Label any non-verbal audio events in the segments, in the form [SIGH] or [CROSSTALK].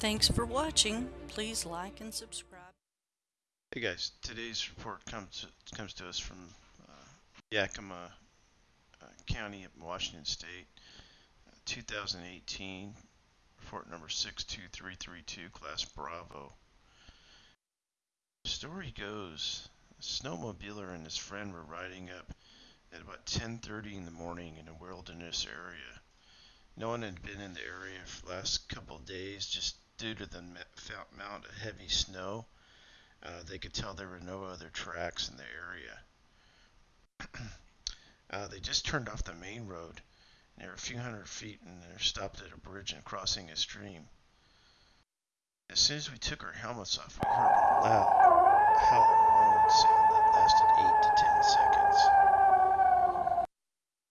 Thanks for watching. Please like and subscribe. Hey guys, today's report comes comes to us from uh, Yakima uh, County of Washington State, uh, 2018, report number 62332, class Bravo. The story goes, a snowmobiler and his friend were riding up at about 10:30 in the morning in a wilderness area. No one had been in the area for the last couple of days, just due to the amount of heavy snow. Uh, they could tell there were no other tracks in the area. [CLEARS THROAT] uh, they just turned off the main road. They were a few hundred feet and they stopped at a bridge and crossing a stream. As soon as we took our helmets off, we heard a loud howling sound that lasted 8 to 10 seconds.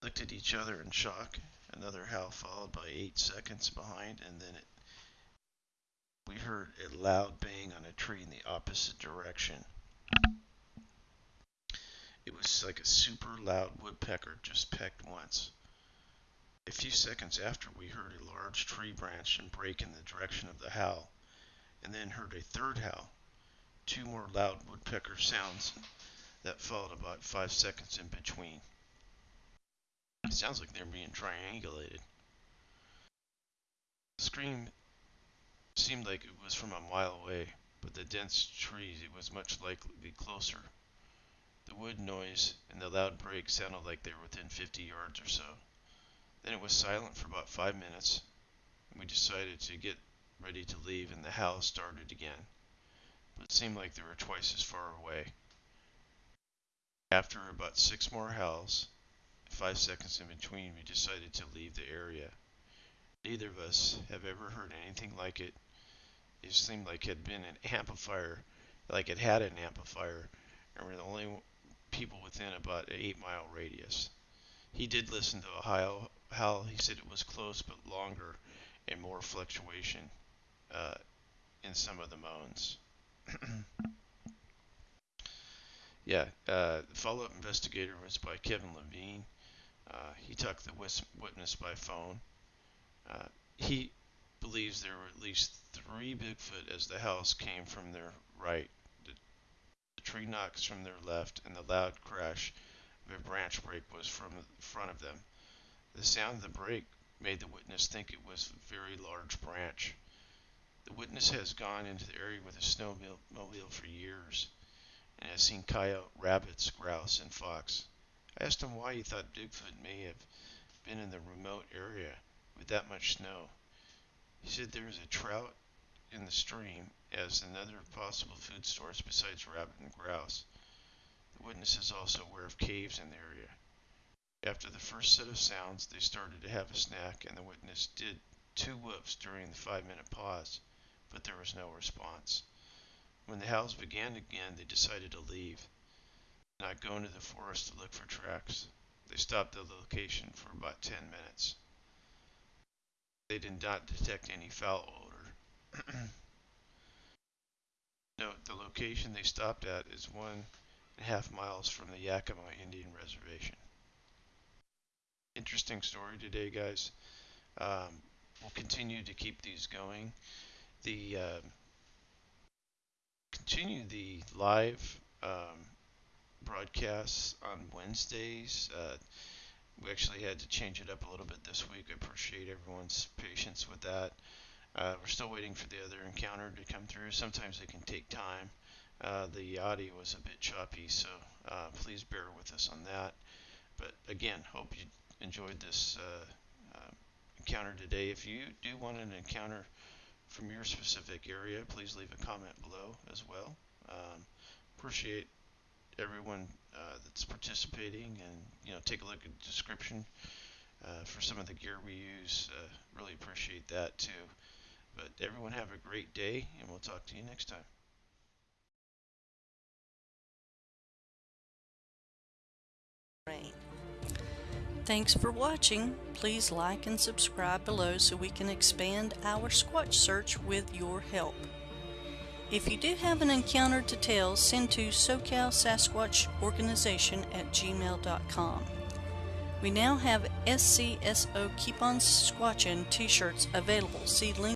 Looked at each other in shock. Another howl followed by 8 seconds behind, and then it we heard a loud bang on a tree in the opposite direction. It was like a super loud woodpecker just pecked once. A few seconds after, we heard a large tree branch and break in the direction of the howl, and then heard a third howl. Two more loud woodpecker sounds that followed about five seconds in between. It sounds like they're being triangulated. The scream seemed like it was from a mile away, but the dense trees it was much likely closer. The wood noise and the loud break sounded like they were within 50 yards or so. Then it was silent for about five minutes, and we decided to get ready to leave, and the howl started again. But it seemed like they were twice as far away. After about six more howls, five seconds in between, we decided to leave the area. Neither of us have ever heard anything like it it seemed like had been an amplifier, like it had an amplifier, and we're the only people within about an eight mile radius. He did listen to howl. howl. He said it was close but longer and more fluctuation uh, in some of the moans. [CLEARS THROAT] yeah, uh, the follow-up investigator was by Kevin Levine. Uh, he took the witness by phone. Uh, he believes there were at least three Bigfoot as the house came from their right, the, the tree knocks from their left, and the loud crash of a branch break was from the front of them. The sound of the break made the witness think it was a very large branch. The witness has gone into the area with a snowmobile for years and has seen coyote, rabbits, grouse, and fox. I asked him why he thought Bigfoot may have been in the remote area with that much snow. He said there is a trout in the stream as another possible food source besides rabbit and grouse. The witness is also aware of caves in the area. After the first set of sounds, they started to have a snack, and the witness did two whoops during the five minute pause, but there was no response. When the howls began again, they decided to leave, not go into the forest to look for tracks. They stopped the location for about 10 minutes. They did not detect any foul odor. [CLEARS THROAT] Note, the location they stopped at is one and a half miles from the Yakima Indian Reservation. Interesting story today, guys. Um, we'll continue to keep these going. The uh, continue the live um, broadcasts on Wednesdays. Uh, we actually had to change it up a little bit this week. I appreciate everyone's patience with that. Uh, we're still waiting for the other encounter to come through. Sometimes it can take time. Uh, the audio was a bit choppy, so uh, please bear with us on that. But again, hope you enjoyed this uh, uh, encounter today. If you do want an encounter from your specific area, please leave a comment below as well. Um, appreciate everyone uh, that's participating and you know take a look at the description uh, for some of the gear we use uh, really appreciate that too but everyone have a great day and we'll talk to you next time Thanks for watching. Please like and subscribe below so we can expand our Squatch search with your help. If you do have an encounter to tell, send to SoCal Sasquatch Organization at gmail.com. We now have SCSO Keep On Squatchin t-shirts available. See link